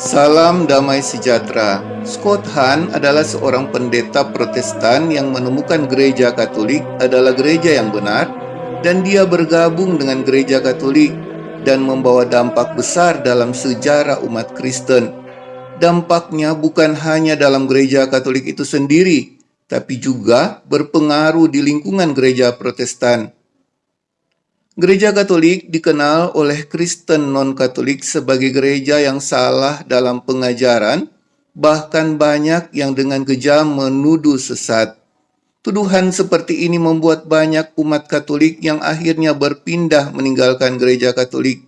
Salam damai sejahtera. Scott Hahn adalah seorang pendeta Protestan yang menemukan gereja Katolik adalah gereja yang benar dan dia bergabung dengan gereja Katolik dan membawa dampak besar dalam sejarah umat Kristen. Dampaknya bukan hanya dalam gereja Katolik itu sendiri, tapi juga berpengaruh di lingkungan gereja Protestan. Gereja Katolik dikenal oleh Kristen non-Katolik sebagai gereja yang salah dalam pengajaran, bahkan banyak yang dengan kejam menuduh sesat. Tuduhan seperti ini membuat banyak umat Katolik yang akhirnya berpindah meninggalkan gereja Katolik.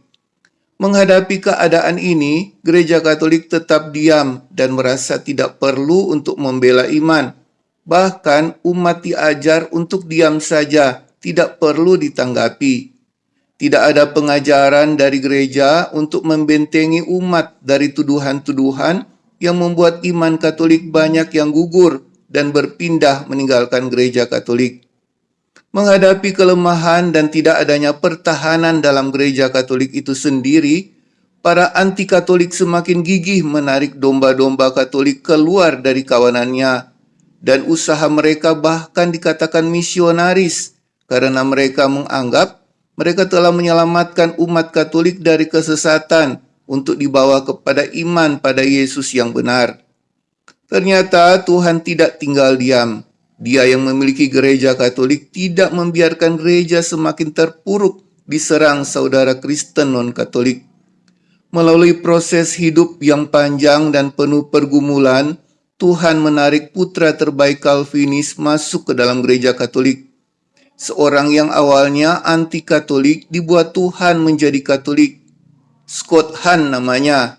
Menghadapi keadaan ini, gereja Katolik tetap diam dan merasa tidak perlu untuk membela iman. Bahkan umat diajar untuk diam saja, tidak perlu ditanggapi. Tidak ada pengajaran dari gereja untuk membentengi umat dari tuduhan-tuduhan yang membuat iman Katolik banyak yang gugur dan berpindah meninggalkan gereja Katolik. Menghadapi kelemahan dan tidak adanya pertahanan dalam gereja Katolik itu sendiri, para anti-Katolik semakin gigih menarik domba-domba Katolik keluar dari kawanannya, dan usaha mereka bahkan dikatakan misionaris karena mereka menganggap mereka telah menyelamatkan umat Katolik dari kesesatan untuk dibawa kepada iman pada Yesus yang benar. Ternyata Tuhan tidak tinggal diam. Dia yang memiliki gereja Katolik tidak membiarkan gereja semakin terpuruk diserang saudara Kristen non-Katolik. Melalui proses hidup yang panjang dan penuh pergumulan, Tuhan menarik putra terbaik Calvinis masuk ke dalam gereja Katolik Seorang yang awalnya anti-Katolik dibuat Tuhan menjadi Katolik. Scott Hahn namanya.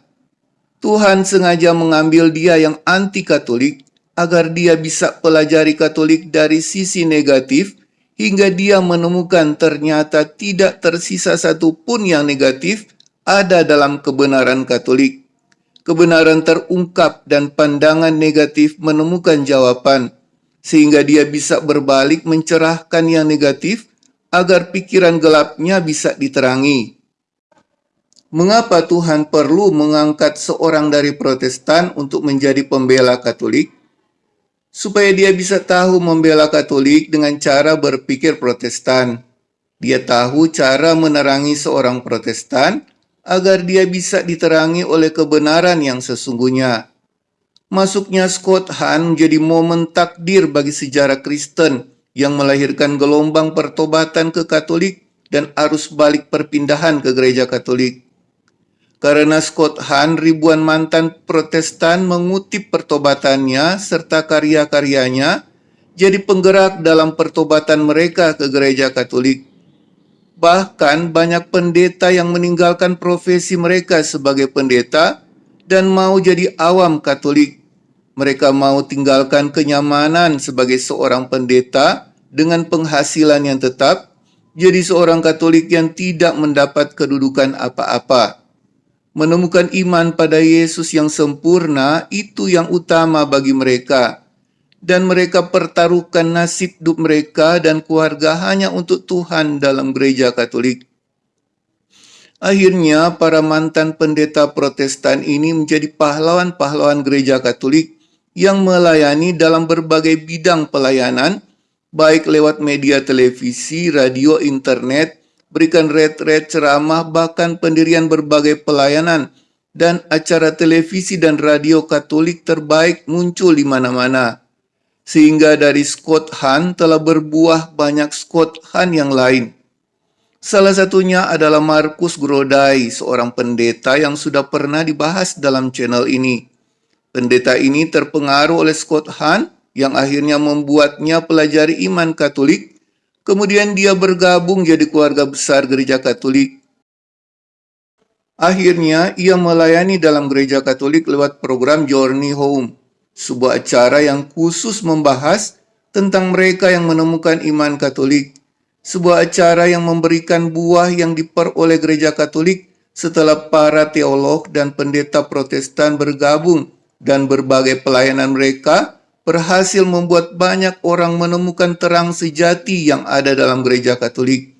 Tuhan sengaja mengambil dia yang anti-Katolik agar dia bisa pelajari Katolik dari sisi negatif hingga dia menemukan ternyata tidak tersisa satu pun yang negatif ada dalam kebenaran Katolik. Kebenaran terungkap dan pandangan negatif menemukan jawaban sehingga dia bisa berbalik mencerahkan yang negatif agar pikiran gelapnya bisa diterangi. Mengapa Tuhan perlu mengangkat seorang dari Protestan untuk menjadi pembela Katolik? Supaya dia bisa tahu membela Katolik dengan cara berpikir Protestan. Dia tahu cara menerangi seorang Protestan agar dia bisa diterangi oleh kebenaran yang sesungguhnya. Masuknya Scott Hahn menjadi momen takdir bagi sejarah Kristen yang melahirkan gelombang pertobatan ke Katolik dan arus balik perpindahan ke gereja Katolik. Karena Scott Hahn, ribuan mantan protestan mengutip pertobatannya serta karya-karyanya jadi penggerak dalam pertobatan mereka ke gereja Katolik. Bahkan banyak pendeta yang meninggalkan profesi mereka sebagai pendeta dan mau jadi awam Katolik mereka mau tinggalkan kenyamanan sebagai seorang pendeta dengan penghasilan yang tetap, jadi seorang Katolik yang tidak mendapat kedudukan apa-apa. Menemukan iman pada Yesus yang sempurna itu yang utama bagi mereka, dan mereka pertaruhkan nasib hidup mereka dan keluarga hanya untuk Tuhan dalam gereja Katolik. Akhirnya, para mantan pendeta Protestan ini menjadi pahlawan-pahlawan gereja Katolik yang melayani dalam berbagai bidang pelayanan, baik lewat media televisi, radio, internet, berikan retret ceramah, bahkan pendirian berbagai pelayanan, dan acara televisi dan radio katolik terbaik muncul di mana-mana. Sehingga dari Scott Hahn telah berbuah banyak Scott Hahn yang lain. Salah satunya adalah Markus Grodai, seorang pendeta yang sudah pernah dibahas dalam channel ini. Pendeta ini terpengaruh oleh Scott Hahn yang akhirnya membuatnya pelajari iman Katolik. Kemudian dia bergabung jadi keluarga besar gereja Katolik. Akhirnya ia melayani dalam gereja Katolik lewat program Journey Home, sebuah acara yang khusus membahas tentang mereka yang menemukan iman Katolik. Sebuah acara yang memberikan buah yang diperoleh gereja Katolik setelah para teolog dan pendeta Protestan bergabung dan berbagai pelayanan mereka berhasil membuat banyak orang menemukan terang sejati yang ada dalam gereja Katolik.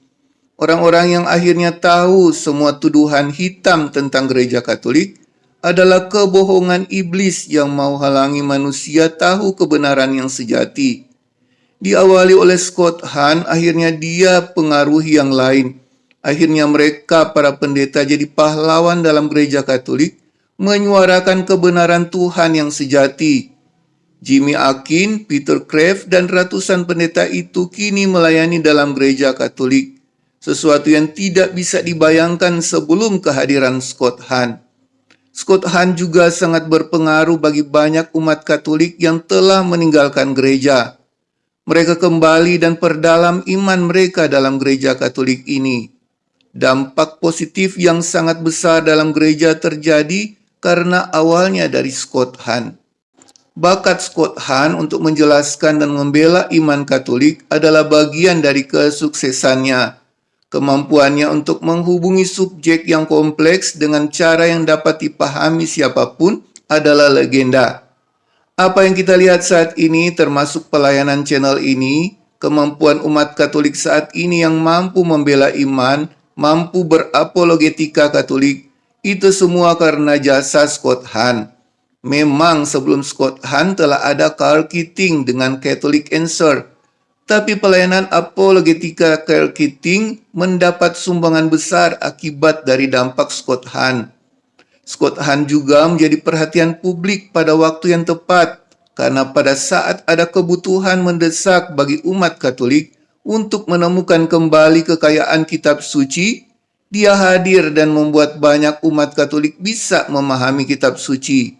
Orang-orang yang akhirnya tahu semua tuduhan hitam tentang gereja Katolik adalah kebohongan iblis yang mau halangi manusia tahu kebenaran yang sejati. Diawali oleh Scott Hahn, akhirnya dia pengaruhi yang lain. Akhirnya mereka, para pendeta, jadi pahlawan dalam gereja Katolik, menyuarakan kebenaran Tuhan yang sejati. Jimmy Akin, Peter Kraft, dan ratusan pendeta itu kini melayani dalam gereja Katolik sesuatu yang tidak bisa dibayangkan sebelum kehadiran Scott Hahn. Scott Hahn juga sangat berpengaruh bagi banyak umat Katolik yang telah meninggalkan gereja. Mereka kembali dan perdalam iman mereka dalam gereja Katolik ini. Dampak positif yang sangat besar dalam gereja terjadi karena awalnya dari Scott Hahn. Bakat Scott Hahn untuk menjelaskan dan membela iman Katolik adalah bagian dari kesuksesannya Kemampuannya untuk menghubungi subjek yang kompleks dengan cara yang dapat dipahami siapa pun adalah legenda. Apa yang kita lihat saat ini termasuk pelayanan channel ini, kemampuan umat Katolik saat ini yang mampu membela iman, mampu berapologetika Katolik, itu semua karena jasa Scott Hahn. Memang sebelum Scott Hahn telah ada Carl Keating dengan Catholic Answer, tapi pelayanan apologetika Carl Keating mendapat sumbangan besar akibat dari dampak Scott Hahn. Scott Hahn juga menjadi perhatian publik pada waktu yang tepat karena pada saat ada kebutuhan mendesak bagi umat Katolik untuk menemukan kembali kekayaan kitab suci, dia hadir dan membuat banyak umat Katolik bisa memahami kitab suci.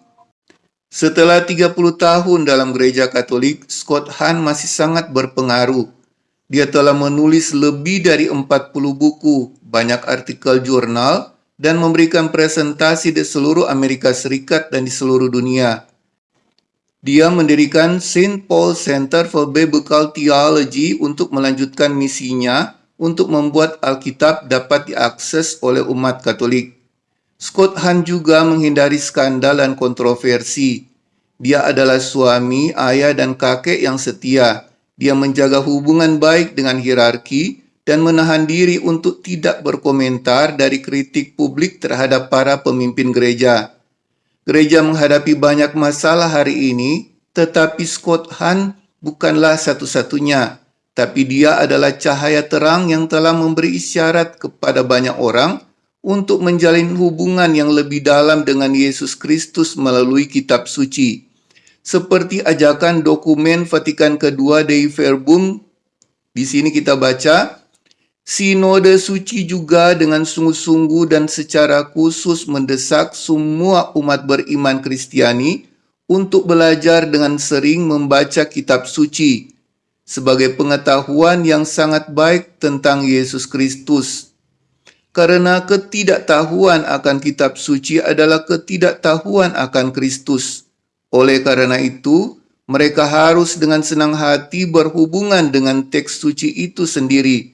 Setelah 30 tahun dalam gereja Katolik, Scott Hahn masih sangat berpengaruh. Dia telah menulis lebih dari 40 buku, banyak artikel jurnal, dan memberikan presentasi di seluruh Amerika Serikat dan di seluruh dunia. Dia mendirikan St. Paul Center for Biblical Theology untuk melanjutkan misinya untuk membuat Alkitab dapat diakses oleh umat Katolik. Scott Hahn juga menghindari skandal dan kontroversi. Dia adalah suami, ayah, dan kakek yang setia. Dia menjaga hubungan baik dengan hierarki dan menahan diri untuk tidak berkomentar dari kritik publik terhadap para pemimpin gereja. Gereja menghadapi banyak masalah hari ini, tetapi Scott Hahn bukanlah satu-satunya, tapi dia adalah cahaya terang yang telah memberi isyarat kepada banyak orang untuk menjalin hubungan yang lebih dalam dengan Yesus Kristus melalui kitab suci. Seperti ajakan dokumen Vatikan kedua Dei Verbum, di sini kita baca, Sinode suci juga dengan sungguh-sungguh dan secara khusus mendesak semua umat beriman Kristiani untuk belajar dengan sering membaca kitab suci sebagai pengetahuan yang sangat baik tentang Yesus Kristus karena ketidaktahuan akan kitab suci adalah ketidaktahuan akan Kristus. Oleh karena itu, mereka harus dengan senang hati berhubungan dengan teks suci itu sendiri.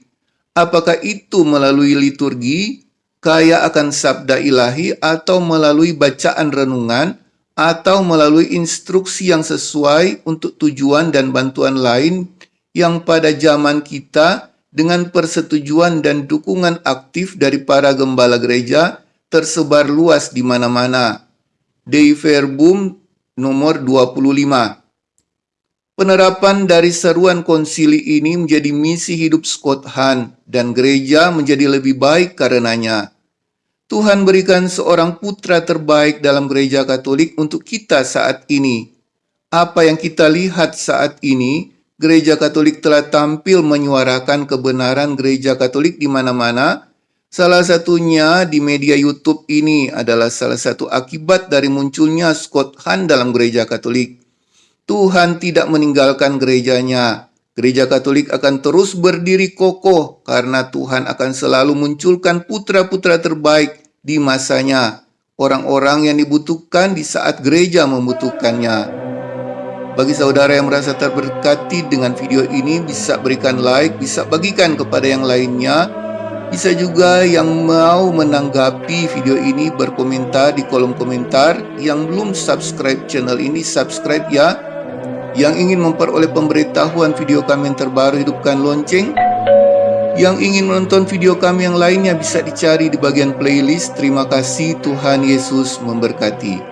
Apakah itu melalui liturgi, kaya akan sabda ilahi, atau melalui bacaan renungan, atau melalui instruksi yang sesuai untuk tujuan dan bantuan lain yang pada zaman kita dengan persetujuan dan dukungan aktif dari para gembala gereja tersebar luas di mana-mana. Dei Verbum nomor 25 Penerapan dari seruan konsili ini menjadi misi hidup Scott Hahn dan gereja menjadi lebih baik karenanya. Tuhan berikan seorang putra terbaik dalam gereja Katolik untuk kita saat ini. Apa yang kita lihat saat ini Gereja Katolik telah tampil menyuarakan kebenaran Gereja Katolik di mana-mana. Salah satunya di media YouTube ini adalah salah satu akibat dari munculnya Scott Hahn dalam Gereja Katolik. Tuhan tidak meninggalkan gerejanya. Gereja Katolik akan terus berdiri kokoh karena Tuhan akan selalu munculkan putra-putra terbaik di masanya. Orang-orang yang dibutuhkan di saat gereja membutuhkannya. Bagi saudara yang merasa terberkati dengan video ini, bisa berikan like, bisa bagikan kepada yang lainnya. Bisa juga yang mau menanggapi video ini berkomentar di kolom komentar. Yang belum subscribe channel ini, subscribe ya. Yang ingin memperoleh pemberitahuan video kami yang terbaru, hidupkan lonceng. Yang ingin menonton video kami yang lainnya bisa dicari di bagian playlist. Terima kasih, Tuhan Yesus memberkati.